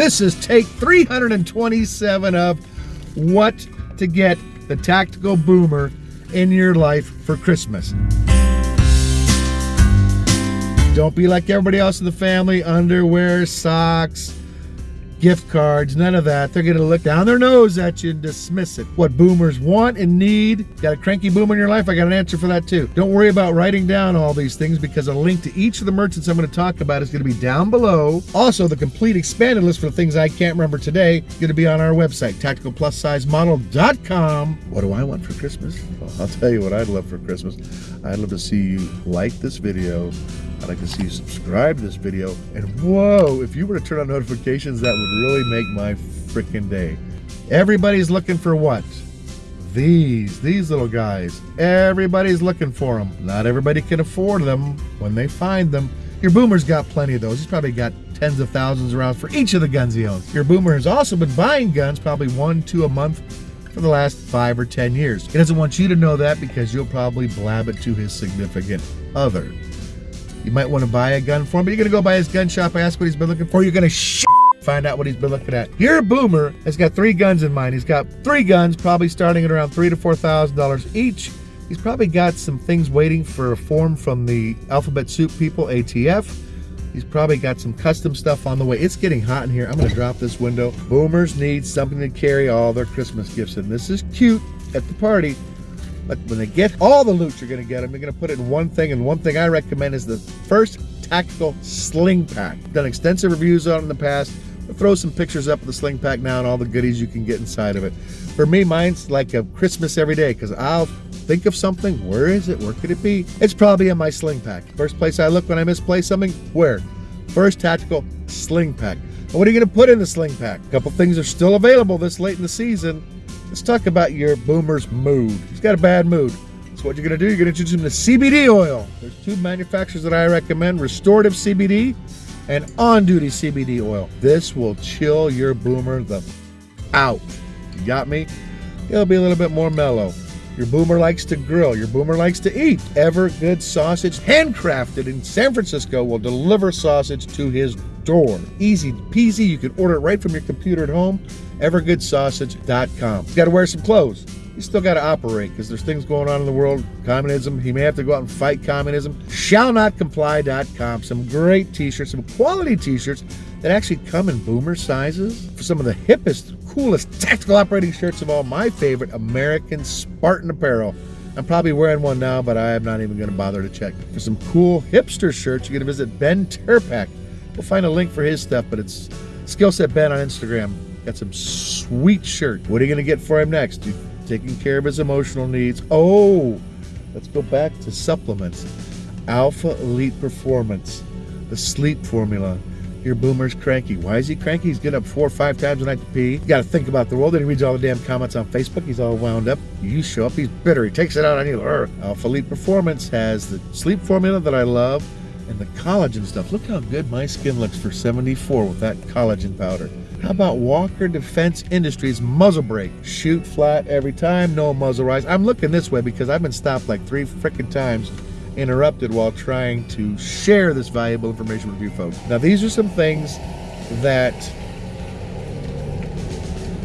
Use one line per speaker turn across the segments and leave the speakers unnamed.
This is take 327 of what to get the Tactical Boomer in your life for Christmas. Don't be like everybody else in the family, underwear, socks, gift cards, none of that. They're gonna look down their nose at you and dismiss it. What boomers want and need. Got a cranky boomer in your life? I got an answer for that too. Don't worry about writing down all these things because a link to each of the merchants I'm gonna talk about is gonna be down below. Also, the complete expanded list for the things I can't remember today is gonna be on our website, tacticalplussizemodel.com. What do I want for Christmas? Well, I'll tell you what I'd love for Christmas. I'd love to see you like this video. I'd like to see you subscribe to this video. And whoa, if you were to turn on notifications, that would really make my freaking day. Everybody's looking for what? These, these little guys. Everybody's looking for them. Not everybody can afford them when they find them. Your boomer's got plenty of those. He's probably got tens of thousands around for each of the guns he owns. Your boomer has also been buying guns, probably one, two a month for the last five or ten years. He doesn't want you to know that because you'll probably blab it to his significant other. You might want to buy a gun for him, but you're going to go by his gun shop, ask what he's been looking for. You're going to find out what he's been looking at. Your boomer has got three guns in mind. He's got three guns, probably starting at around three to four thousand dollars each. He's probably got some things waiting for a form from the Alphabet Soup people, ATF. He's probably got some custom stuff on the way. It's getting hot in here. I'm gonna drop this window. Boomers need something to carry all their Christmas gifts in. This is cute at the party, but when they get all the loot you're gonna get them, you're gonna put it in one thing, and one thing I recommend is the first tactical sling pack. Done extensive reviews on in the past. I'll throw some pictures up of the sling pack now and all the goodies you can get inside of it. For me, mine's like a Christmas every day because I'll think of something. Where is it? Where could it be? It's probably in my sling pack. First place I look when I misplace something, where? First tactical sling pack. And what are you going to put in the sling pack? A couple things are still available this late in the season. Let's talk about your boomer's mood. He's got a bad mood. So what you're going to do, you're going to introduce him to CBD oil. There's two manufacturers that I recommend, Restorative CBD and on-duty CBD oil. This will chill your boomer the out. You got me? It'll be a little bit more mellow. Your boomer likes to grill. Your boomer likes to eat. Evergood Sausage, handcrafted in San Francisco, will deliver sausage to his door. Easy peasy. You can order it right from your computer at home. EvergoodSausage.com. You got to wear some clothes you still got to operate because there's things going on in the world. Communism, he may have to go out and fight communism. Shallnotcomply.com. Some great t shirts, some quality t shirts that actually come in boomer sizes for some of the hippest, coolest tactical operating shirts of all. My favorite American Spartan apparel. I'm probably wearing one now, but I am not even going to bother to check. For some cool hipster shirts, you're going to visit Ben Terpak. We'll find a link for his stuff, but it's Skillset Ben on Instagram. Got some sweet shirt. What are you going to get for him next? Taking care of his emotional needs. Oh, let's go back to supplements. Alpha Elite Performance, the sleep formula. Your boomer's cranky. Why is he cranky? He's getting up four or five times a night to pee. You got to think about the world. Then he reads all the damn comments on Facebook. He's all wound up. You show up, he's bitter. He takes it out on you. Alpha Elite Performance has the sleep formula that I love and the collagen stuff. Look how good my skin looks for 74 with that collagen powder. How about Walker Defense Industries muzzle brake? Shoot flat every time, no muzzle rise. I'm looking this way because I've been stopped like three freaking times, interrupted while trying to share this valuable information with you folks. Now, these are some things that,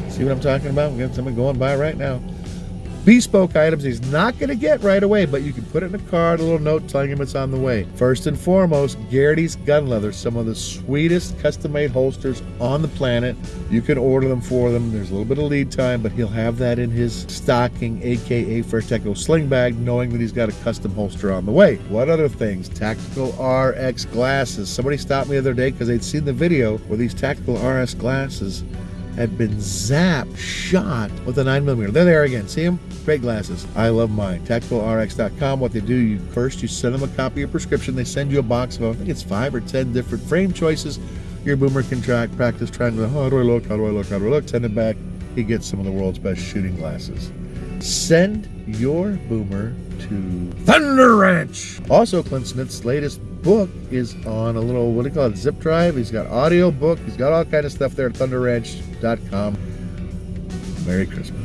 see what I'm talking about? We got someone going by right now bespoke items he's not going to get right away, but you can put it in a card, a little note telling him it's on the way. First and foremost, Garrity's Gun Leather, some of the sweetest custom-made holsters on the planet. You can order them for them. There's a little bit of lead time, but he'll have that in his stocking, aka First Tactical Sling Bag, knowing that he's got a custom holster on the way. What other things? Tactical RX glasses. Somebody stopped me the other day because they'd seen the video where these Tactical RX glasses had been zapped, shot with a 9mm. There they are again. See them? Great glasses. I love mine. TacticalRx.com. What they do, you first you send them a copy of your prescription. They send you a box of, I think it's five or ten different frame choices. Your boomer can track, practice trying to, oh, how do I look? How do I look? How do I look? Send it back. He gets some of the world's best shooting glasses. Send your boomer to Thunder Ranch. Also, Clint Smith's latest book is on a little, what do you call it, zip drive. He's got audio book. He's got all kind of stuff there at thunderranch.com. Merry Christmas.